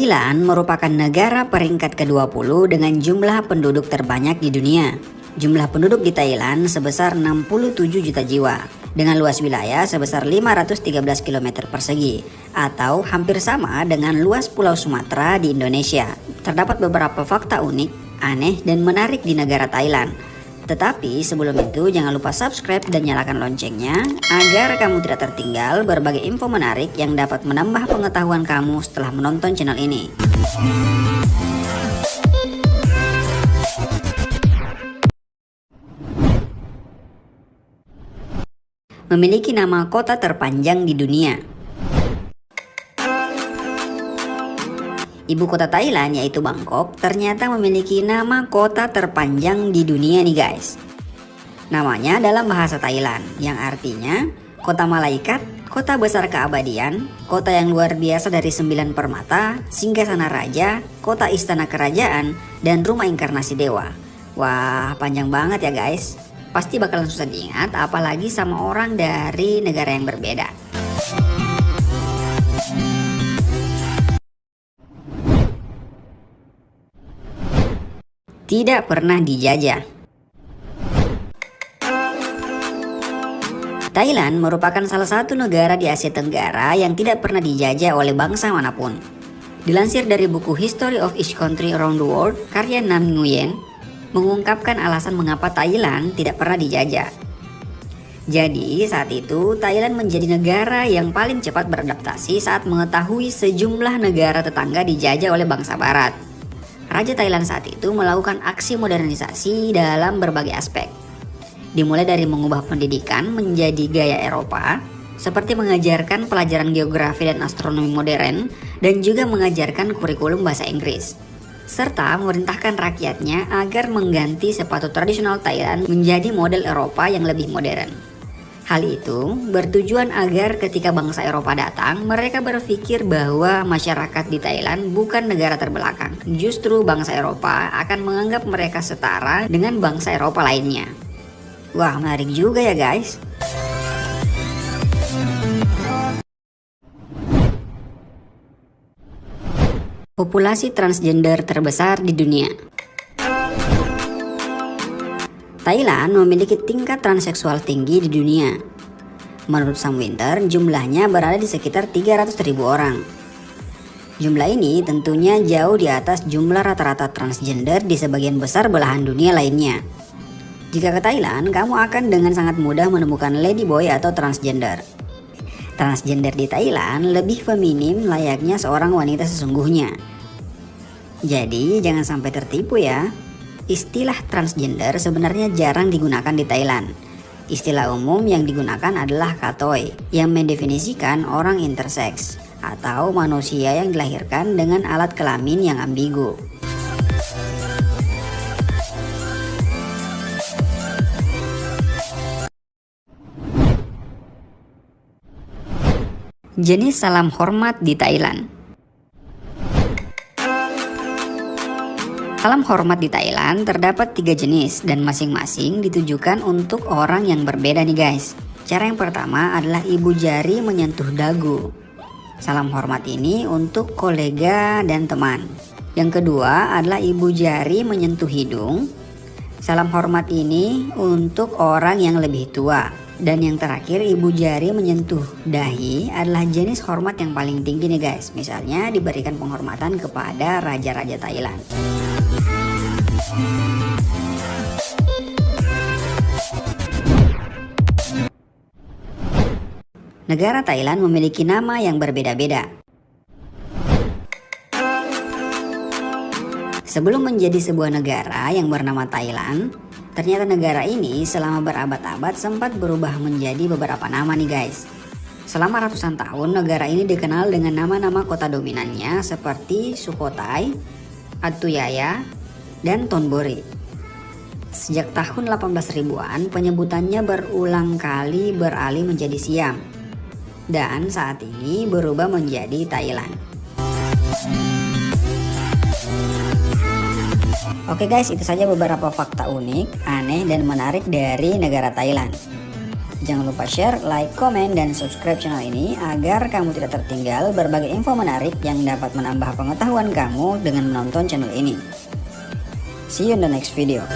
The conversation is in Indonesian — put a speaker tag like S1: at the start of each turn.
S1: Thailand merupakan negara peringkat ke-20 dengan jumlah penduduk terbanyak di dunia. Jumlah penduduk di Thailand sebesar 67 juta jiwa dengan luas wilayah sebesar 513 km persegi atau hampir sama dengan luas Pulau Sumatera di Indonesia. Terdapat beberapa fakta unik, aneh, dan menarik di negara Thailand tetapi sebelum itu jangan lupa subscribe dan nyalakan loncengnya agar kamu tidak tertinggal berbagai info menarik yang dapat menambah pengetahuan kamu setelah menonton channel ini. Memiliki nama kota terpanjang di dunia. Ibu kota Thailand yaitu Bangkok ternyata memiliki nama kota terpanjang di dunia nih guys. Namanya dalam bahasa Thailand yang artinya kota malaikat, kota besar keabadian, kota yang luar biasa dari sembilan permata, sana raja, kota istana kerajaan, dan rumah inkarnasi dewa. Wah panjang banget ya guys. Pasti bakalan susah diingat apalagi sama orang dari negara yang berbeda. Tidak pernah dijajah. Thailand merupakan salah satu negara di Asia Tenggara yang tidak pernah dijajah oleh bangsa mana pun. Dilansir dari buku History of Each Country Around the World, karya Nam Nguyen mengungkapkan alasan mengapa Thailand tidak pernah dijajah. Jadi saat itu Thailand menjadi negara yang paling cepat beradaptasi saat mengetahui sejumlah negara tetangga dijajah oleh bangsa barat. Raja Thailand saat itu melakukan aksi modernisasi dalam berbagai aspek. Dimulai dari mengubah pendidikan menjadi gaya Eropa, seperti mengajarkan pelajaran geografi dan astronomi modern, dan juga mengajarkan kurikulum bahasa Inggris. Serta memerintahkan rakyatnya agar mengganti sepatu tradisional Thailand menjadi model Eropa yang lebih modern. Hal itu bertujuan agar ketika bangsa Eropa datang, mereka berpikir bahwa masyarakat di Thailand bukan negara terbelakang. Justru bangsa Eropa akan menganggap mereka setara dengan bangsa Eropa lainnya. Wah, menarik juga ya guys. Populasi transgender terbesar di dunia. Thailand memiliki tingkat transseksual tinggi di dunia. Menurut Sam Winter, jumlahnya berada di sekitar 300 ribu orang. Jumlah ini tentunya jauh di atas jumlah rata-rata transgender di sebagian besar belahan dunia lainnya. Jika ke Thailand, kamu akan dengan sangat mudah menemukan ladyboy atau transgender. Transgender di Thailand lebih feminim layaknya seorang wanita sesungguhnya. Jadi jangan sampai tertipu ya. Istilah transgender sebenarnya jarang digunakan di Thailand. Istilah umum yang digunakan adalah katoi yang mendefinisikan orang intersex atau manusia yang dilahirkan dengan alat kelamin yang ambigu. Jenis salam hormat di Thailand Salam hormat di Thailand terdapat tiga jenis dan masing-masing ditujukan untuk orang yang berbeda nih guys. Cara yang pertama adalah ibu jari menyentuh dagu. Salam hormat ini untuk kolega dan teman. Yang kedua adalah ibu jari menyentuh hidung. Salam hormat ini untuk orang yang lebih tua. Dan yang terakhir ibu jari menyentuh dahi adalah jenis hormat yang paling tinggi nih guys. Misalnya diberikan penghormatan kepada raja-raja Thailand. Negara Thailand memiliki nama yang berbeda-beda. Sebelum menjadi sebuah negara yang bernama Thailand, ternyata negara ini selama berabad-abad sempat berubah menjadi beberapa nama nih guys. Selama ratusan tahun, negara ini dikenal dengan nama-nama kota dominannya seperti Sukhothai, Atuyaya, dan Tonbori. Sejak tahun 18 ribuan, penyebutannya berulang kali beralih menjadi Siam dan saat ini berubah menjadi Thailand. Oke guys, itu saja beberapa fakta unik, aneh, dan menarik dari negara Thailand. Jangan lupa share, like, komen, dan subscribe channel ini agar kamu tidak tertinggal berbagai info menarik yang dapat menambah pengetahuan kamu dengan menonton channel ini. See you in the next video.